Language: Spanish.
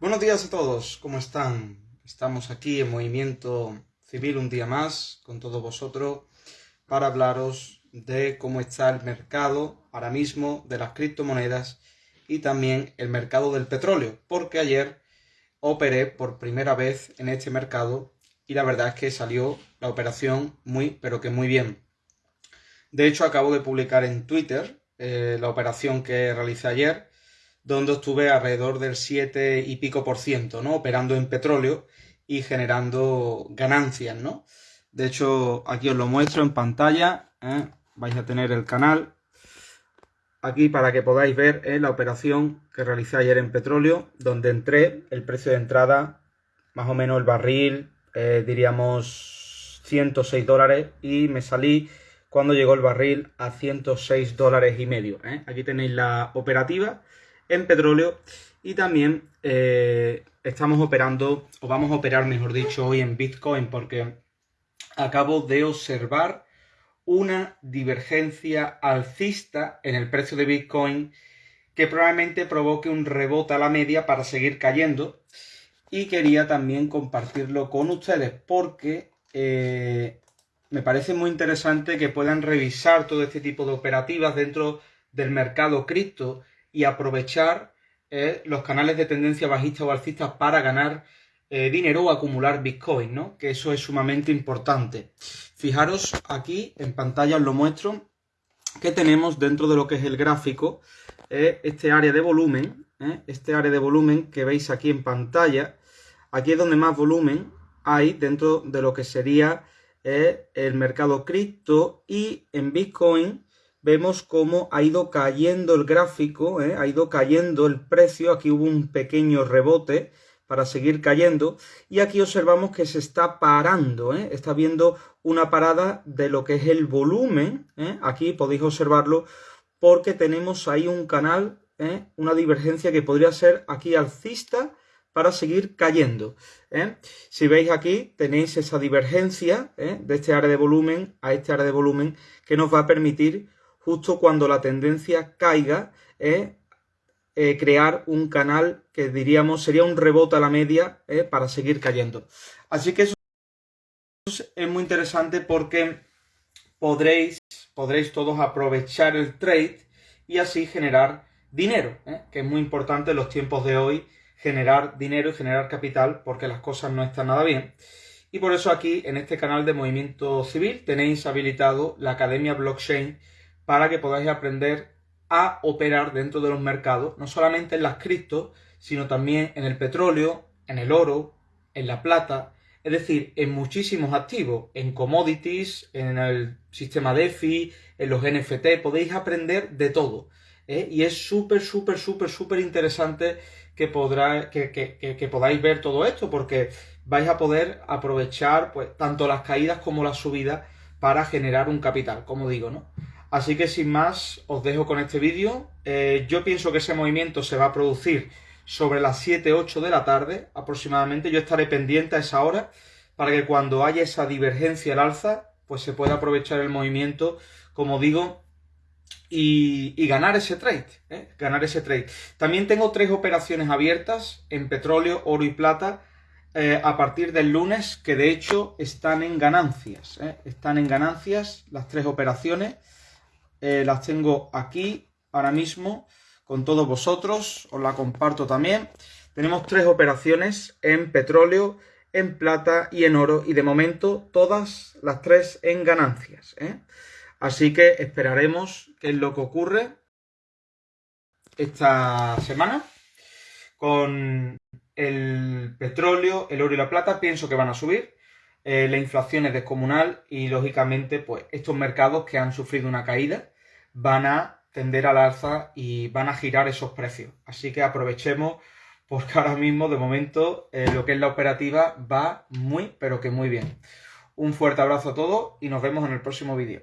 Buenos días a todos, ¿cómo están? Estamos aquí en Movimiento Civil un día más con todos vosotros para hablaros de cómo está el mercado ahora mismo de las criptomonedas y también el mercado del petróleo, porque ayer operé por primera vez en este mercado y la verdad es que salió la operación muy, pero que muy bien. De hecho, acabo de publicar en Twitter eh, la operación que realicé ayer, donde estuve alrededor del 7 y pico por ciento, ¿no? Operando en petróleo y generando ganancias, ¿no? De hecho, aquí os lo muestro en pantalla. ¿eh? Vais a tener el canal aquí para que podáis ver la operación que realicé ayer en petróleo, donde entré, el precio de entrada, más o menos el barril, eh, diríamos 106 dólares, y me salí cuando llegó el barril a 106 dólares y medio. ¿eh? Aquí tenéis la operativa en petróleo y también estamos operando, o vamos a operar, mejor dicho, hoy en Bitcoin, porque acabo de observar una divergencia alcista en el precio de Bitcoin que probablemente provoque un rebote a la media para seguir cayendo. Y quería también compartirlo con ustedes porque eh, me parece muy interesante que puedan revisar todo este tipo de operativas dentro del mercado cripto y aprovechar eh, los canales de tendencia bajista o alcista para ganar eh, dinero o acumular Bitcoin, ¿no? Que eso es sumamente importante. Fijaros aquí en pantalla os lo muestro que tenemos dentro de lo que es el gráfico eh, este área de volumen, este área de volumen que veis aquí en pantalla. Aquí es donde más volumen hay dentro de lo que sería el mercado cripto y en Bitcoin vemos cómo ha ido cayendo el gráfico, ha ido cayendo el precio, aquí hubo un pequeño rebote, para seguir cayendo. Y aquí observamos que se está parando, ¿eh? está viendo una parada de lo que es el volumen. ¿eh? Aquí podéis observarlo porque tenemos ahí un canal, ¿eh? una divergencia que podría ser aquí alcista para seguir cayendo. Si veis aquí, tenéis esa divergencia de este área de volumen a este área de volumen que nos va a permitir, justo cuando la tendencia caiga, eh, crear un canal que diríamos sería un rebote a la media eh, para seguir cayendo. Así que eso es muy interesante porque podréis, podréis todos aprovechar el trade y así generar dinero, eh, que es muy importante en los tiempos de hoy generar dinero y generar capital porque las cosas no están nada bien. Y por eso aquí en este canal de Movimiento Civil tenéis habilitado la Academia Blockchain para que podáis aprender a operar dentro de los mercados, no solamente en las criptos, sino también en el petróleo, en el oro, en la plata, es decir, en muchísimos activos, en commodities, en el sistema DeFi, en los NFT, podéis aprender de todo. ¿eh? Y es súper, súper, súper, súper interesante que, podrá, que, que, podáis ver todo esto, porque vais a poder aprovechar pues, tanto las caídas como las subidas para generar un capital, como digo, ¿no? Así que sin más, os dejo con este vídeo. Eh, yo pienso que ese movimiento se va a producir sobre las 7-8 de la tarde aproximadamente. Yo estaré pendiente a esa hora para que cuando haya esa divergencia al alza, pues se pueda aprovechar el movimiento, como digo, y, ganar ese trade. ¿eh? Ganar ese trade. También tengo tres operaciones abiertas en petróleo, oro y plata. Eh, a partir del lunes, que de hecho están en ganancias. Están en ganancias las tres operaciones. Eh, las tengo aquí ahora mismo con todos vosotros, os la comparto también. Tenemos tres operaciones en petróleo, en plata y en oro y de momento todas las tres en ganancias. ¿eh? Así que esperaremos qué es lo que ocurre esta semana con el petróleo, el oro y la plata. Pienso que van a subir. Eh, la inflación es descomunal y lógicamente pues estos mercados que han sufrido una caída van a tender al alza y van a girar esos precios. Así que aprovechemos porque ahora mismo de momento eh, lo que es la operativa va muy pero que muy bien. Un fuerte abrazo a todos y nos vemos en el próximo vídeo.